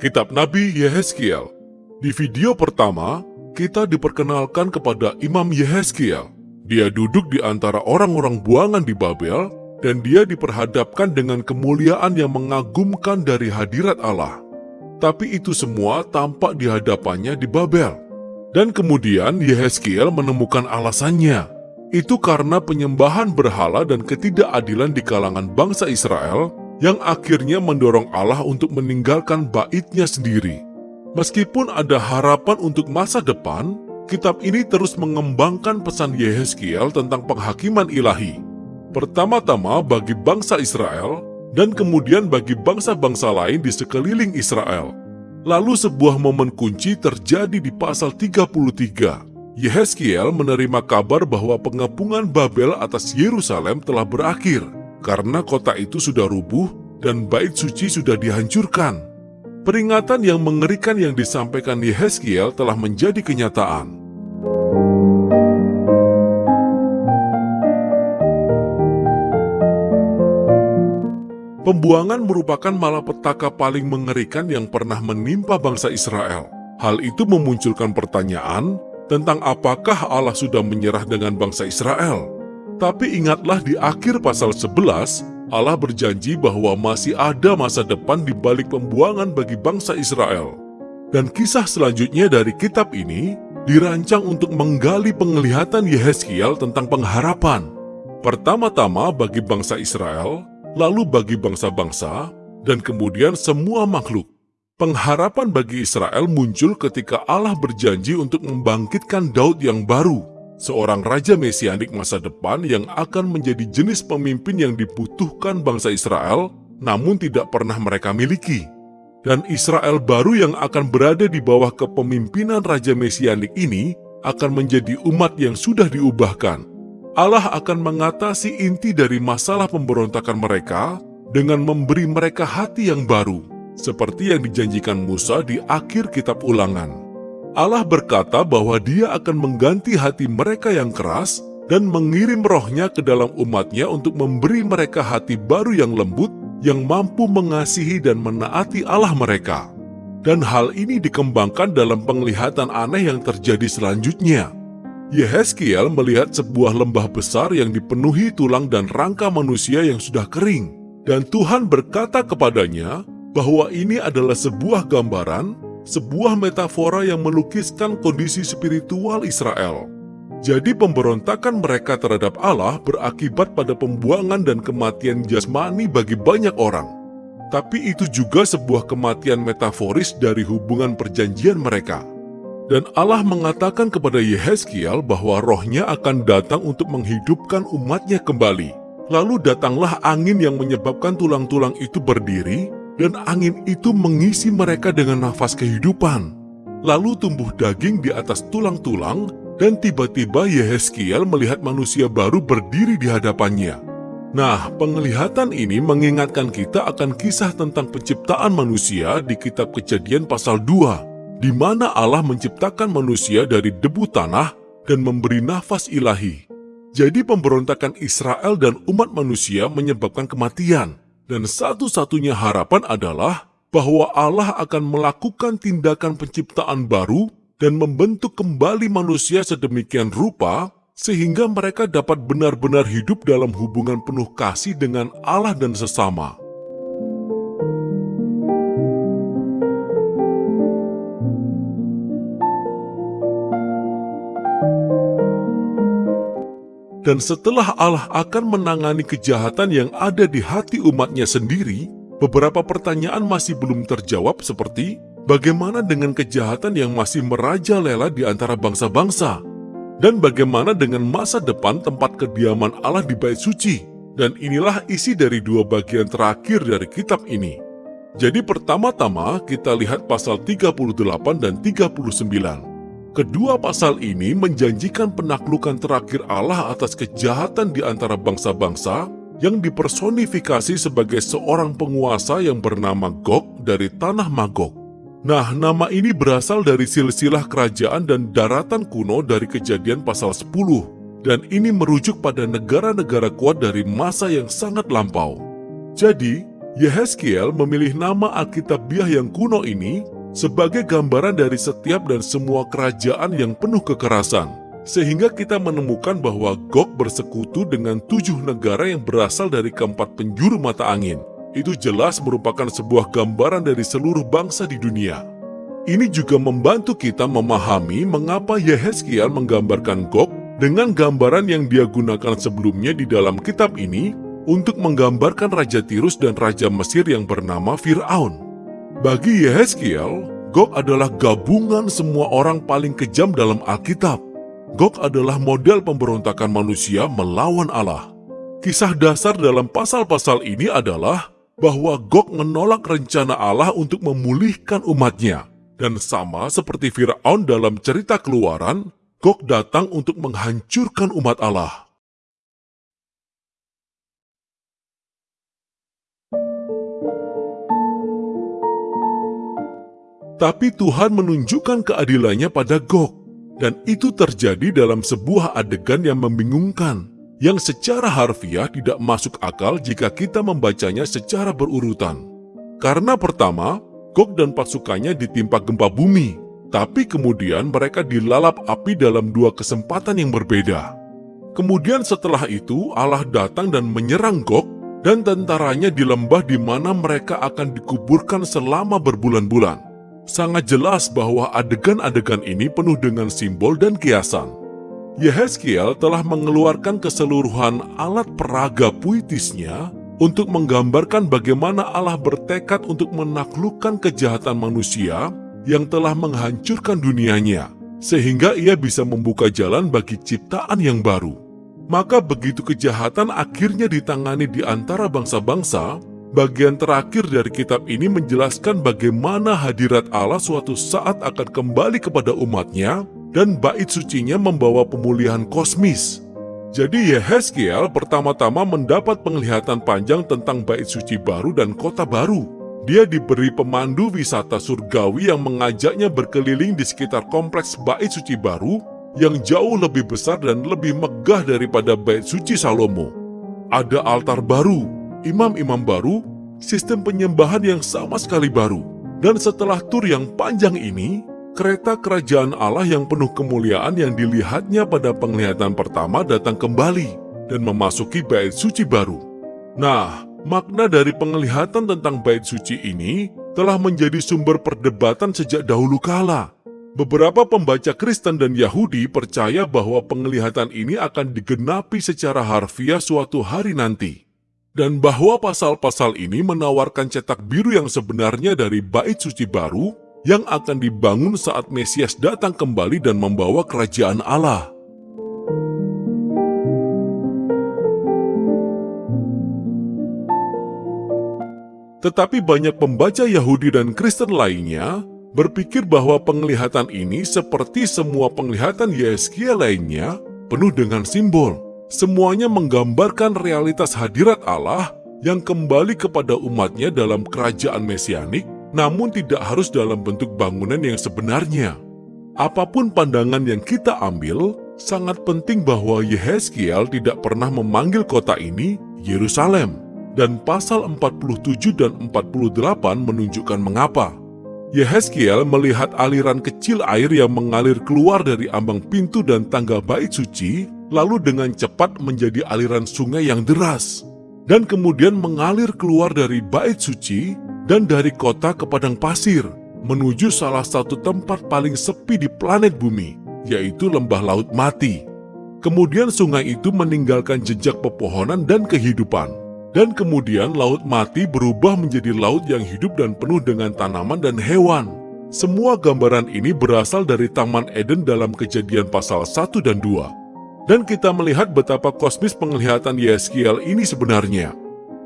Kitab Nabi Yehezkiel. Di video pertama, kita diperkenalkan kepada Imam Yehezkiel. Dia duduk di antara orang-orang buangan di Babel, dan dia diperhadapkan dengan kemuliaan yang mengagumkan dari hadirat Allah. Tapi itu semua tampak di hadapannya di Babel. Dan kemudian Yehezkiel menemukan alasannya. Itu karena penyembahan berhala dan ketidakadilan di kalangan bangsa Israel yang akhirnya mendorong Allah untuk meninggalkan baitnya sendiri. Meskipun ada harapan untuk masa depan, kitab ini terus mengembangkan pesan Yehezkiel tentang penghakiman ilahi. Pertama-tama bagi bangsa Israel, dan kemudian bagi bangsa-bangsa lain di sekeliling Israel. Lalu sebuah momen kunci terjadi di pasal 33. Yehezkiel menerima kabar bahwa pengepungan Babel atas Yerusalem telah berakhir karena kota itu sudah rubuh dan bait suci sudah dihancurkan. Peringatan yang mengerikan yang disampaikan Yehezkiel telah menjadi kenyataan. Pembuangan merupakan malapetaka paling mengerikan yang pernah menimpa bangsa Israel. Hal itu memunculkan pertanyaan tentang apakah Allah sudah menyerah dengan bangsa Israel. Tapi ingatlah di akhir pasal 11, Allah berjanji bahwa masih ada masa depan di balik pembuangan bagi bangsa Israel. Dan kisah selanjutnya dari kitab ini dirancang untuk menggali penglihatan Yehezkiel tentang pengharapan. Pertama-tama bagi bangsa Israel, lalu bagi bangsa-bangsa, dan kemudian semua makhluk. Pengharapan bagi Israel muncul ketika Allah berjanji untuk membangkitkan Daud yang baru, seorang raja mesianik masa depan yang akan menjadi jenis pemimpin yang dibutuhkan bangsa Israel, namun tidak pernah mereka miliki. Dan Israel baru yang akan berada di bawah kepemimpinan raja mesianik ini akan menjadi umat yang sudah diubahkan. Allah akan mengatasi inti dari masalah pemberontakan mereka dengan memberi mereka hati yang baru, seperti yang dijanjikan Musa di akhir kitab ulangan. Allah berkata bahwa dia akan mengganti hati mereka yang keras dan mengirim rohnya ke dalam umatnya untuk memberi mereka hati baru yang lembut, yang mampu mengasihi dan menaati Allah mereka. Dan hal ini dikembangkan dalam penglihatan aneh yang terjadi selanjutnya. Yehezkiel melihat sebuah lembah besar yang dipenuhi tulang dan rangka manusia yang sudah kering. Dan Tuhan berkata kepadanya bahwa ini adalah sebuah gambaran sebuah metafora yang melukiskan kondisi spiritual Israel. Jadi pemberontakan mereka terhadap Allah berakibat pada pembuangan dan kematian jasmani bagi banyak orang. Tapi itu juga sebuah kematian metaforis dari hubungan perjanjian mereka. Dan Allah mengatakan kepada Yehezkiel bahwa rohnya akan datang untuk menghidupkan umatnya kembali. Lalu datanglah angin yang menyebabkan tulang-tulang itu berdiri, dan angin itu mengisi mereka dengan nafas kehidupan. Lalu tumbuh daging di atas tulang-tulang, dan tiba-tiba Yehezkiel melihat manusia baru berdiri di hadapannya. Nah, penglihatan ini mengingatkan kita akan kisah tentang penciptaan manusia di kitab kejadian pasal 2, di mana Allah menciptakan manusia dari debu tanah dan memberi nafas ilahi. Jadi pemberontakan Israel dan umat manusia menyebabkan kematian. Dan satu-satunya harapan adalah bahwa Allah akan melakukan tindakan penciptaan baru dan membentuk kembali manusia sedemikian rupa sehingga mereka dapat benar-benar hidup dalam hubungan penuh kasih dengan Allah dan sesama. Dan setelah Allah akan menangani kejahatan yang ada di hati umatnya sendiri, beberapa pertanyaan masih belum terjawab seperti bagaimana dengan kejahatan yang masih merajalela di antara bangsa-bangsa? Dan bagaimana dengan masa depan tempat kediaman Allah di bait suci? Dan inilah isi dari dua bagian terakhir dari kitab ini. Jadi pertama-tama kita lihat pasal 38 dan 39. Kedua pasal ini menjanjikan penaklukan terakhir Allah atas kejahatan di antara bangsa-bangsa yang dipersonifikasi sebagai seorang penguasa yang bernama Gog dari tanah Magog. Nah, nama ini berasal dari silsilah kerajaan dan daratan kuno dari kejadian pasal 10, dan ini merujuk pada negara-negara kuat dari masa yang sangat lampau. Jadi, Yehezkiel memilih nama Alkitabiah yang kuno ini sebagai gambaran dari setiap dan semua kerajaan yang penuh kekerasan. Sehingga kita menemukan bahwa Gog bersekutu dengan tujuh negara yang berasal dari keempat penjuru mata angin. Itu jelas merupakan sebuah gambaran dari seluruh bangsa di dunia. Ini juga membantu kita memahami mengapa Yehezkiel menggambarkan Gog dengan gambaran yang dia gunakan sebelumnya di dalam kitab ini untuk menggambarkan Raja Tirus dan Raja Mesir yang bernama Fir'aun. Bagi Yehezkiel, Gog adalah gabungan semua orang paling kejam dalam Alkitab. Gog adalah model pemberontakan manusia melawan Allah. Kisah dasar dalam pasal-pasal ini adalah bahwa Gog menolak rencana Allah untuk memulihkan umatnya. Dan sama seperti Fir'aun dalam cerita keluaran, Gog datang untuk menghancurkan umat Allah. Tapi Tuhan menunjukkan keadilannya pada Gog, dan itu terjadi dalam sebuah adegan yang membingungkan, yang secara harfiah tidak masuk akal jika kita membacanya secara berurutan. Karena pertama, Gog dan pasukannya ditimpa gempa bumi, tapi kemudian mereka dilalap api dalam dua kesempatan yang berbeda. Kemudian setelah itu Allah datang dan menyerang Gog dan tentaranya di lembah di mana mereka akan dikuburkan selama berbulan-bulan sangat jelas bahwa adegan-adegan ini penuh dengan simbol dan kiasan. Yehezkiel telah mengeluarkan keseluruhan alat peraga puitisnya untuk menggambarkan bagaimana Allah bertekad untuk menaklukkan kejahatan manusia yang telah menghancurkan dunianya, sehingga ia bisa membuka jalan bagi ciptaan yang baru. Maka begitu kejahatan akhirnya ditangani di antara bangsa-bangsa, Bagian terakhir dari kitab ini menjelaskan bagaimana hadirat Allah suatu saat akan kembali kepada umatnya dan bait sucinya membawa pemulihan kosmis. Jadi Yehezkiel pertama-tama mendapat penglihatan panjang tentang bait suci baru dan kota baru. Dia diberi pemandu wisata surgawi yang mengajaknya berkeliling di sekitar kompleks bait suci baru yang jauh lebih besar dan lebih megah daripada bait suci Salomo. Ada altar baru, imam-imam baru, sistem penyembahan yang sama sekali baru. Dan setelah tur yang panjang ini, kereta kerajaan Allah yang penuh kemuliaan yang dilihatnya pada penglihatan pertama datang kembali dan memasuki bait suci baru. Nah, makna dari penglihatan tentang bait suci ini telah menjadi sumber perdebatan sejak dahulu kala. Beberapa pembaca Kristen dan Yahudi percaya bahwa penglihatan ini akan digenapi secara harfiah suatu hari nanti dan bahwa pasal-pasal ini menawarkan cetak biru yang sebenarnya dari bait suci baru yang akan dibangun saat Mesias datang kembali dan membawa kerajaan Allah. Tetapi banyak pembaca Yahudi dan Kristen lainnya berpikir bahwa penglihatan ini seperti semua penglihatan Yeskiel lainnya penuh dengan simbol Semuanya menggambarkan realitas hadirat Allah yang kembali kepada umatnya dalam kerajaan mesianik, namun tidak harus dalam bentuk bangunan yang sebenarnya. Apa pun pandangan yang kita ambil, sangat penting bahwa Yehezkiel tidak pernah memanggil kota ini Yerusalem, dan pasal 47 dan 48 menunjukkan mengapa. Yehezkiel melihat aliran kecil air yang mengalir keluar dari ambang pintu dan tangga bait suci lalu dengan cepat menjadi aliran sungai yang deras, dan kemudian mengalir keluar dari bait suci dan dari kota ke padang pasir, menuju salah satu tempat paling sepi di planet bumi, yaitu lembah laut mati. Kemudian sungai itu meninggalkan jejak pepohonan dan kehidupan. Dan kemudian laut mati berubah menjadi laut yang hidup dan penuh dengan tanaman dan hewan. Semua gambaran ini berasal dari Taman Eden dalam kejadian pasal 1 dan 2. Dan kita melihat betapa kosmis penglihatan Yeskiel ini sebenarnya.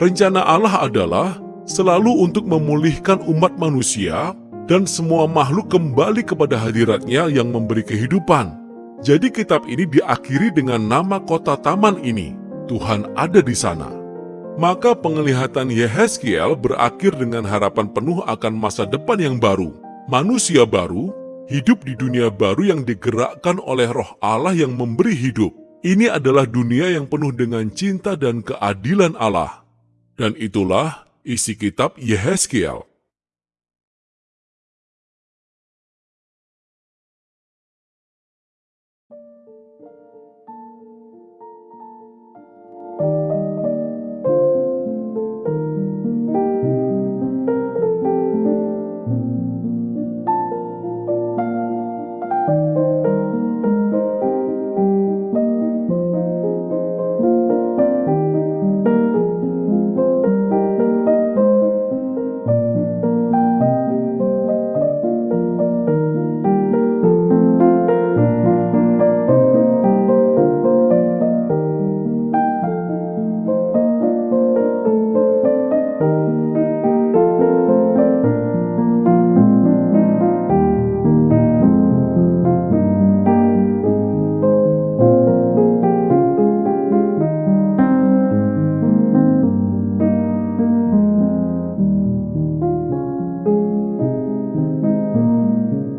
Rencana Allah adalah selalu untuk memulihkan umat manusia dan semua makhluk kembali kepada hadiratnya yang memberi kehidupan. Jadi kitab ini diakhiri dengan nama kota taman ini, Tuhan ada di sana. Maka penglihatan Yehezkiel berakhir dengan harapan penuh akan masa depan yang baru, manusia baru, hidup di dunia baru yang digerakkan oleh roh Allah yang memberi hidup. Ini adalah dunia yang penuh dengan cinta dan keadilan Allah. Dan itulah isi kitab Yehezkiel.